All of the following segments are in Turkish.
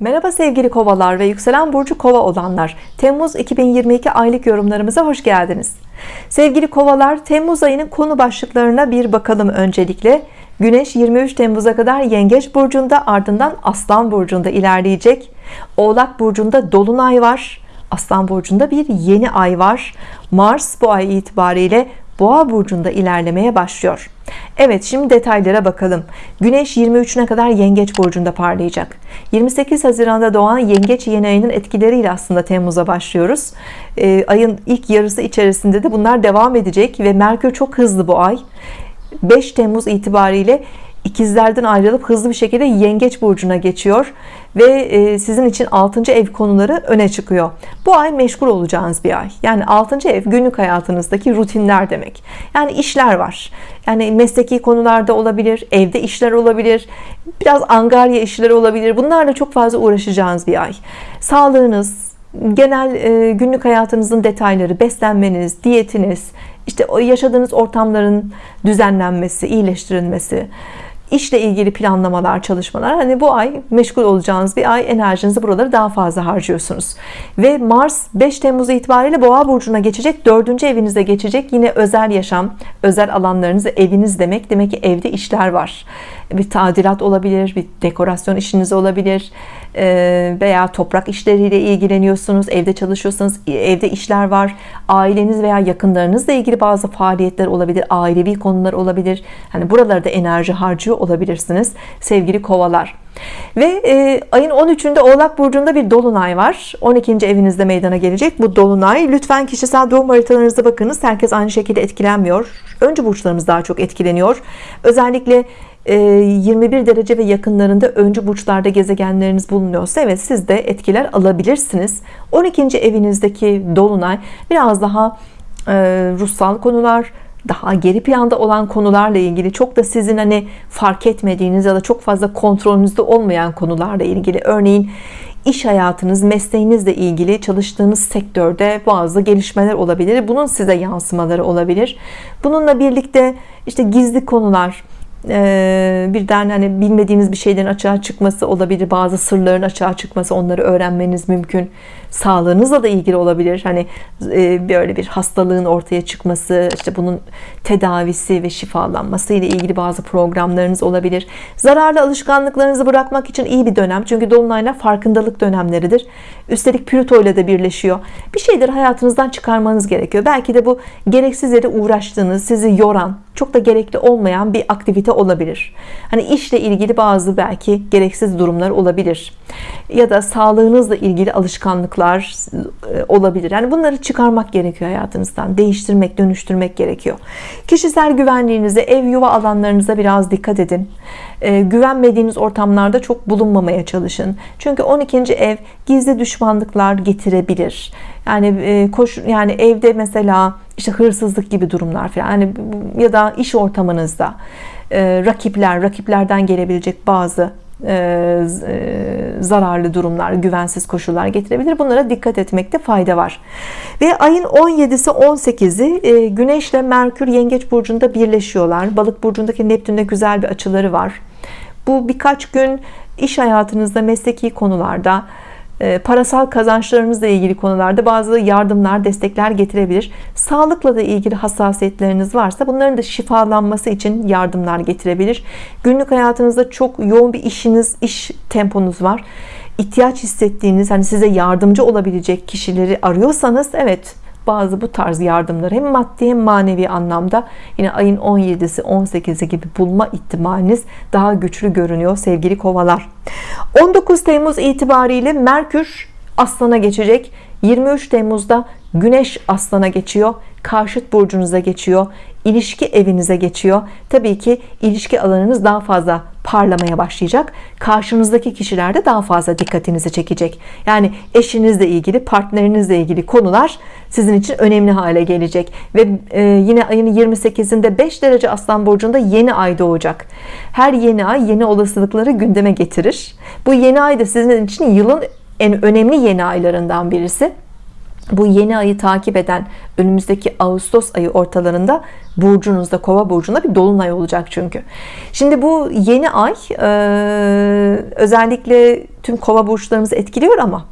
Merhaba sevgili kovalar ve yükselen burcu kova olanlar. Temmuz 2022 aylık yorumlarımıza hoş geldiniz. Sevgili kovalar Temmuz ayının konu başlıklarına bir bakalım öncelikle. Güneş 23 Temmuz'a kadar Yengeç burcunda ardından Aslan burcunda ilerleyecek. Oğlak burcunda Dolunay var Aslan burcunda bir yeni ay var. Mars bu ay itibariyle Boğa burcunda ilerlemeye başlıyor. Evet şimdi detaylara bakalım. Güneş 23'üne kadar Yengeç burcunda parlayacak. 28 Haziran'da doğan Yengeç yeni ayının etkileriyle aslında Temmuz'a başlıyoruz. Ee, ayın ilk yarısı içerisinde de bunlar devam edecek ve Merkür çok hızlı bu ay. 5 Temmuz itibariyle ikizlerden ayrılıp hızlı bir şekilde yengeç burcuna geçiyor ve e, sizin için 6. ev konuları öne çıkıyor bu ay meşgul olacağınız bir ay yani 6. ev günlük hayatınızdaki rutinler demek yani işler var yani mesleki konularda olabilir evde işler olabilir biraz angarya işler olabilir bunlarla çok fazla uğraşacağınız bir ay sağlığınız genel e, günlük hayatınızın detayları beslenmeniz diyetiniz işte yaşadığınız ortamların düzenlenmesi iyileştirilmesi işle ilgili planlamalar çalışmalar hani bu ay meşgul olacağınız bir ay enerjinizi buraları daha fazla harcıyorsunuz. Ve Mars 5 Temmuz itibariyle Boğa burcuna geçecek dördüncü evinize geçecek. Yine özel yaşam özel alanlarınızı eviniz demek. Demek ki evde işler var. Bir tadilat olabilir bir dekorasyon işiniz olabilir veya toprak işleriyle ilgileniyorsunuz evde çalışıyorsanız evde işler var. Aileniz veya yakınlarınızla ilgili bazı faaliyetler olabilir ailevi konular olabilir. Hani buralarda enerji harcıyor olabilirsiniz sevgili kovalar. Ve e, ayın 13'ünde Oğlak Burcu'nda bir Dolunay var. 12. evinizde meydana gelecek bu Dolunay. Lütfen kişisel doğum haritalarınızda bakınız. Herkes aynı şekilde etkilenmiyor. Önce burçlarımız daha çok etkileniyor. Özellikle 21 ee, derece ve yakınlarında öncü burçlarda gezegenleriniz bulunuyorsa evet siz de etkiler alabilirsiniz 12. evinizdeki dolunay biraz daha e, ruhsal konular daha geri planda olan konularla ilgili çok da sizin hani fark etmediğiniz ya da çok fazla kontrolünüzde olmayan konularla ilgili örneğin iş hayatınız mesleğinizle ilgili çalıştığınız sektörde bazı gelişmeler olabilir bunun size yansımaları olabilir bununla birlikte işte gizli konular ee, birden hani bilmediğiniz bir şeylerin açığa çıkması olabilir. Bazı sırların açığa çıkması onları öğrenmeniz mümkün sağlığınızla da ilgili olabilir. Hani e, böyle bir hastalığın ortaya çıkması işte bunun tedavisi ve şifalanması ile ilgili bazı programlarınız olabilir. Zararlı alışkanlıklarınızı bırakmak için iyi bir dönem. Çünkü dolunaylar farkındalık dönemleridir. Üstelik Plüto ile de birleşiyor. Bir şeyleri hayatınızdan çıkarmanız gerekiyor. Belki de bu gereksiz yere uğraştığınız sizi yoran çok da gerekli olmayan bir aktivite olabilir. Hani işle ilgili bazı belki gereksiz durumlar olabilir. Ya da sağlığınızla ilgili alışkanlıklar e, olabilir. Yani bunları çıkarmak gerekiyor hayatınızdan. Değiştirmek dönüştürmek gerekiyor. Kişisel güvenliğinize ev yuva alanlarınıza biraz dikkat edin. E, güvenmediğiniz ortamlarda çok bulunmamaya çalışın. Çünkü 12. ev gizli düşmanlıklar getirebilir. Yani e, koş yani evde mesela işte hırsızlık gibi durumlar falan yani ya da iş ortamınızda rakipler rakiplerden gelebilecek bazı zararlı durumlar güvensiz koşullar getirebilir. Bunlara dikkat etmekte fayda var. Ve ayın 17'si 18'i e, Güneşle Merkür Yengeç burcunda birleşiyorlar. Balık burcundaki Neptün'de güzel bir açıları var. Bu birkaç gün iş hayatınızda mesleki konularda e, parasal kazançlarınızla ilgili konularda bazı yardımlar destekler getirebilir. Sağlıkla da ilgili hassasiyetleriniz varsa bunların da şifalanması için yardımlar getirebilir. Günlük hayatınızda çok yoğun bir işiniz iş temponuz var. İhtiyaç hissettiğiniz hani size yardımcı olabilecek kişileri arıyorsanız evet bazı bu tarz yardımları hem maddi hem manevi anlamda yine ayın 17'si 18'i gibi bulma ihtimaliniz daha güçlü görünüyor sevgili kovalar. 19 Temmuz itibariyle Merkür Aslan'a geçecek. 23 Temmuz'da Güneş Aslan'a geçiyor karşıt burcunuza geçiyor ilişki evinize geçiyor. Tabii ki ilişki alanınız daha fazla parlamaya başlayacak. Karşınızdaki kişiler de daha fazla dikkatinizi çekecek. Yani eşinizle ilgili partnerinizle ilgili konular sizin için önemli hale gelecek. Ve e, yine ayın 28'inde 5 derece aslan burcunda yeni ay doğacak. Her yeni ay yeni olasılıkları gündeme getirir. Bu yeni ay da sizin için yılın en önemli yeni aylarından birisi bu yeni ayı takip eden önümüzdeki Ağustos ayı ortalarında burcunuzda kova burcunda bir dolunay olacak çünkü. Şimdi bu yeni ay e, özellikle tüm kova burçlarımızı etkiliyor ama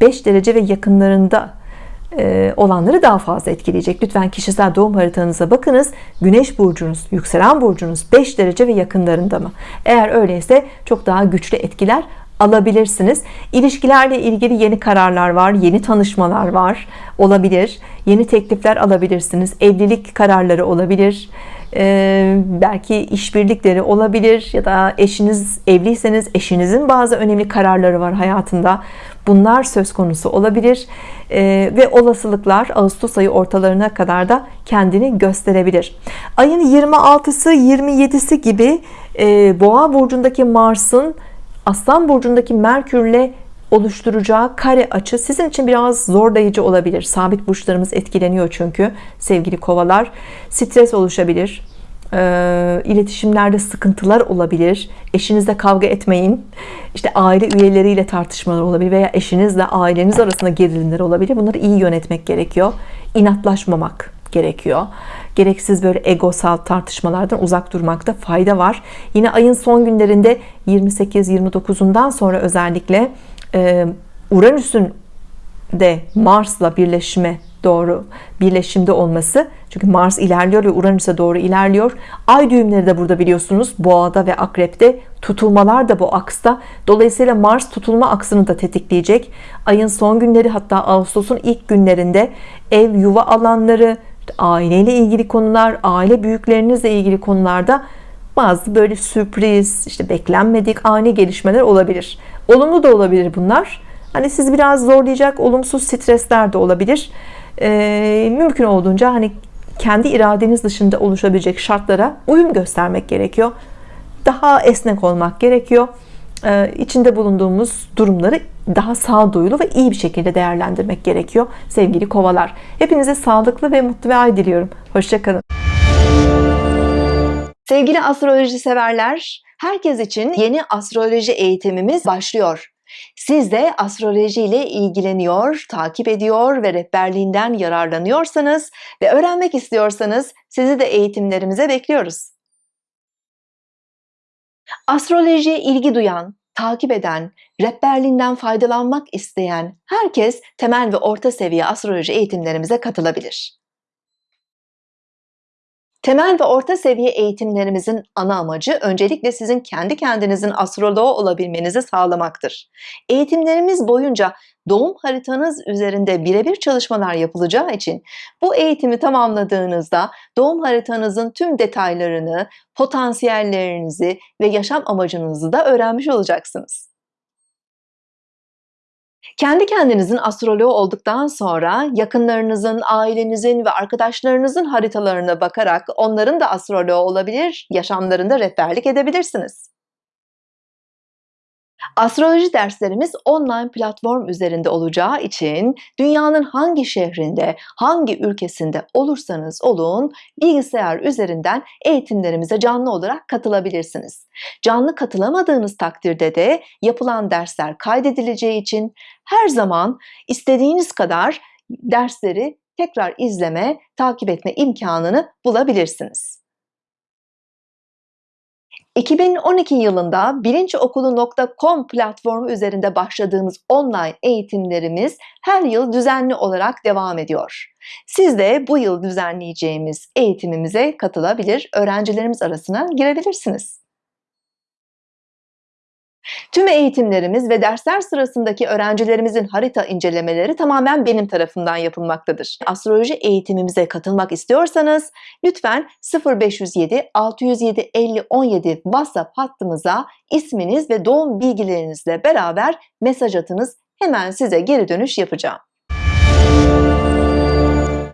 5 derece ve yakınlarında e, olanları daha fazla etkileyecek. Lütfen kişisel doğum haritanıza bakınız. Güneş burcunuz yükselen burcunuz 5 derece ve yakınlarında mı? Eğer öyleyse çok daha güçlü etkiler alabilirsiniz. İlişkilerle ilgili yeni kararlar var yeni tanışmalar var olabilir. Yeni teklifler alabilirsiniz. Evlilik kararları olabilir. Ee, belki işbirlikleri olabilir ya da eşiniz evliyseniz eşinizin bazı önemli kararları var hayatında. Bunlar söz konusu olabilir. Ee, ve olasılıklar Ağustos ayı ortalarına kadar da kendini gösterebilir. Ayın 26'sı 27'si gibi e, boğa burcundaki Mars'ın Aslan burcundaki Merkürle oluşturacağı kare açı sizin için biraz zorlayıcı olabilir. Sabit burçlarımız etkileniyor çünkü sevgili kovalar. Stres oluşabilir e, iletişimlerde sıkıntılar olabilir. Eşinizle kavga etmeyin. İşte aile üyeleriyle tartışmalar olabilir veya eşinizle aileniz arasında gerilimler olabilir. Bunları iyi yönetmek gerekiyor. İnatlaşmamak gerekiyor. Gereksiz böyle egosal tartışmalardan uzak durmakta fayda var. Yine ayın son günlerinde 28-29'undan sonra özellikle e, Uranüs'ün de Mars'la birleşme doğru birleşimde olması çünkü Mars ilerliyor ve Uranüs'e doğru ilerliyor. Ay düğümleri de burada biliyorsunuz boğada ve akrepte tutulmalar da bu aksta. Dolayısıyla Mars tutulma aksını da tetikleyecek. Ayın son günleri hatta Ağustos'un ilk günlerinde ev yuva alanları aileyle ilgili konular aile büyüklerinizle ilgili konularda bazı böyle sürpriz işte beklenmedik ani gelişmeler olabilir. Olumlu da olabilir bunlar. Hani siz biraz zorlayacak olumsuz stresler de olabilir. Ee, mümkün olduğunca hani kendi iradeniz dışında oluşabilecek şartlara uyum göstermek gerekiyor. Daha esnek olmak gerekiyor içinde bulunduğumuz durumları daha sağduyulu ve iyi bir şekilde değerlendirmek gerekiyor sevgili kovalar. Hepinize sağlıklı ve mutlu bir ay diliyorum. Hoşçakalın sevgili astroloji severler herkes için yeni astroloji eğitimimiz başlıyor. Siz de astroloji ile ilgileniyor, takip ediyor ve rehberliğinden yararlanıyorsanız ve öğrenmek istiyorsanız sizi de eğitimlerimize bekliyoruz. Astrolojiye ilgi duyan, takip eden, rehberliğinden faydalanmak isteyen herkes temel ve orta seviye astroloji eğitimlerimize katılabilir. Temel ve orta seviye eğitimlerimizin ana amacı öncelikle sizin kendi kendinizin astroloğu olabilmenizi sağlamaktır. Eğitimlerimiz boyunca doğum haritanız üzerinde birebir çalışmalar yapılacağı için bu eğitimi tamamladığınızda doğum haritanızın tüm detaylarını, potansiyellerinizi ve yaşam amacınızı da öğrenmiş olacaksınız. Kendi kendinizin astroloğu olduktan sonra yakınlarınızın, ailenizin ve arkadaşlarınızın haritalarına bakarak onların da astroloğu olabilir, yaşamlarında rehberlik edebilirsiniz. Astroloji derslerimiz online platform üzerinde olacağı için dünyanın hangi şehrinde, hangi ülkesinde olursanız olun bilgisayar üzerinden eğitimlerimize canlı olarak katılabilirsiniz. Canlı katılamadığınız takdirde de yapılan dersler kaydedileceği için her zaman istediğiniz kadar dersleri tekrar izleme, takip etme imkanını bulabilirsiniz. 2012 yılında bilinçokulu.com platformu üzerinde başladığımız online eğitimlerimiz her yıl düzenli olarak devam ediyor. Siz de bu yıl düzenleyeceğimiz eğitimimize katılabilir, öğrencilerimiz arasına girebilirsiniz. Tüm eğitimlerimiz ve dersler sırasındaki öğrencilerimizin harita incelemeleri tamamen benim tarafından yapılmaktadır. Astroloji eğitimimize katılmak istiyorsanız lütfen 0507 607 50 17 WhatsApp hattımıza isminiz ve doğum bilgilerinizle beraber mesaj atınız. Hemen size geri dönüş yapacağım.